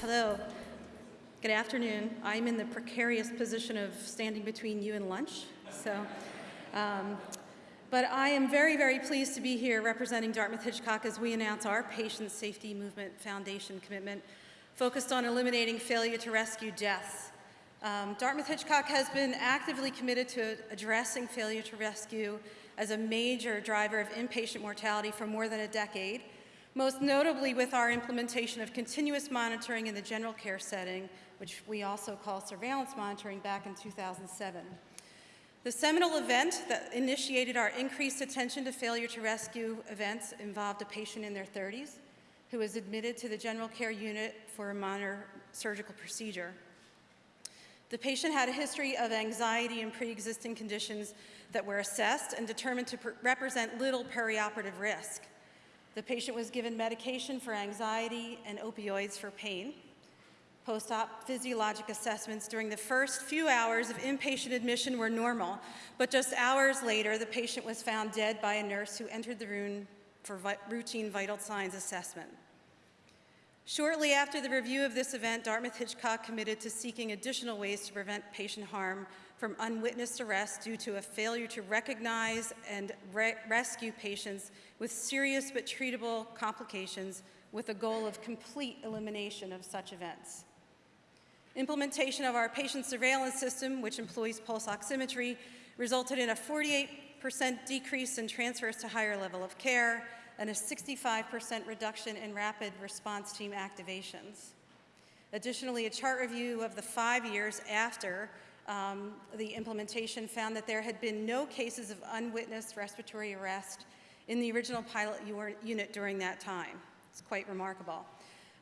Hello. Good afternoon. I'm in the precarious position of standing between you and lunch. So, um, but I am very, very pleased to be here representing Dartmouth-Hitchcock as we announce our Patient Safety Movement Foundation commitment focused on eliminating failure to rescue deaths. Um, Dartmouth-Hitchcock has been actively committed to addressing failure to rescue as a major driver of inpatient mortality for more than a decade, most notably with our implementation of continuous monitoring in the general care setting, which we also call surveillance monitoring back in 2007. The seminal event that initiated our increased attention to failure to rescue events involved a patient in their 30s who was admitted to the general care unit for a minor surgical procedure. The patient had a history of anxiety and pre-existing conditions that were assessed and determined to represent little perioperative risk. The patient was given medication for anxiety and opioids for pain. Post-op physiologic assessments during the first few hours of inpatient admission were normal, but just hours later, the patient was found dead by a nurse who entered the room for vi routine vital signs assessment. Shortly after the review of this event, Dartmouth-Hitchcock committed to seeking additional ways to prevent patient harm from unwitnessed arrest due to a failure to recognize and re rescue patients with serious but treatable complications with the goal of complete elimination of such events. Implementation of our patient surveillance system, which employs pulse oximetry, resulted in a 48% decrease in transfers to higher level of care and a 65% reduction in rapid response team activations. Additionally, a chart review of the five years after um, the implementation found that there had been no cases of unwitnessed respiratory arrest in the original pilot unit during that time. It's quite remarkable.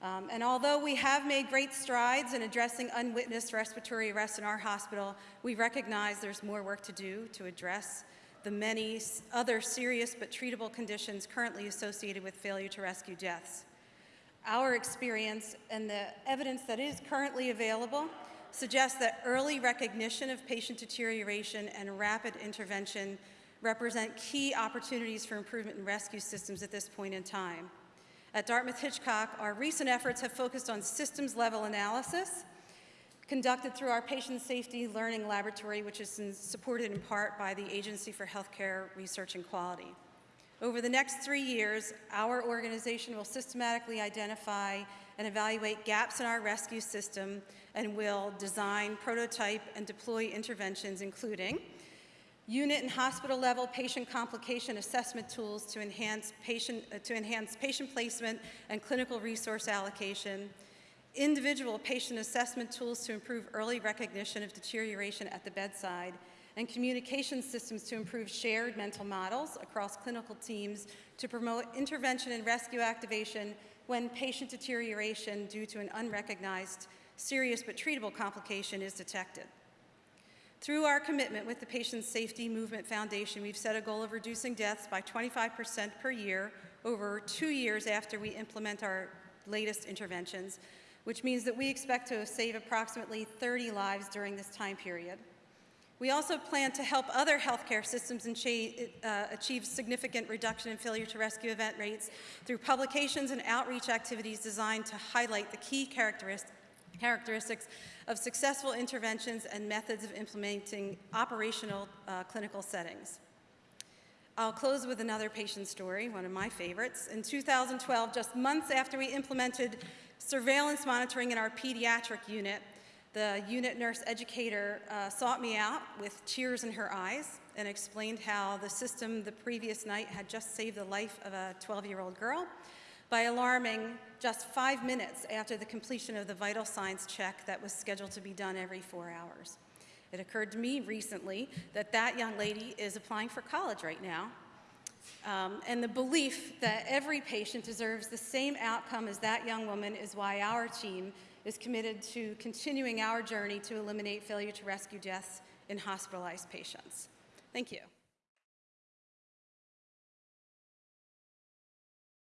Um, and although we have made great strides in addressing unwitnessed respiratory arrest in our hospital, we recognize there's more work to do to address the many other serious but treatable conditions currently associated with failure to rescue deaths. Our experience and the evidence that is currently available suggests that early recognition of patient deterioration and rapid intervention represent key opportunities for improvement in rescue systems at this point in time. At Dartmouth-Hitchcock, our recent efforts have focused on systems-level analysis conducted through our Patient Safety Learning Laboratory, which is supported in part by the Agency for Healthcare Research and Quality. Over the next three years, our organization will systematically identify and evaluate gaps in our rescue system and will design, prototype, and deploy interventions including unit and hospital level patient complication assessment tools to enhance patient, uh, to enhance patient placement and clinical resource allocation, individual patient assessment tools to improve early recognition of deterioration at the bedside, and communication systems to improve shared mental models across clinical teams to promote intervention and rescue activation when patient deterioration due to an unrecognized serious but treatable complication is detected. Through our commitment with the Patient Safety Movement Foundation, we've set a goal of reducing deaths by 25% per year over two years after we implement our latest interventions, which means that we expect to save approximately 30 lives during this time period. We also plan to help other healthcare systems uh, achieve significant reduction in failure to rescue event rates through publications and outreach activities designed to highlight the key characteristics characteristics of successful interventions and methods of implementing operational uh, clinical settings. I'll close with another patient story, one of my favorites. In 2012, just months after we implemented surveillance monitoring in our pediatric unit, the unit nurse educator uh, sought me out with tears in her eyes and explained how the system the previous night had just saved the life of a 12-year-old girl by alarming just five minutes after the completion of the vital signs check that was scheduled to be done every four hours. It occurred to me recently that that young lady is applying for college right now. Um, and the belief that every patient deserves the same outcome as that young woman is why our team is committed to continuing our journey to eliminate failure to rescue deaths in hospitalized patients. Thank you.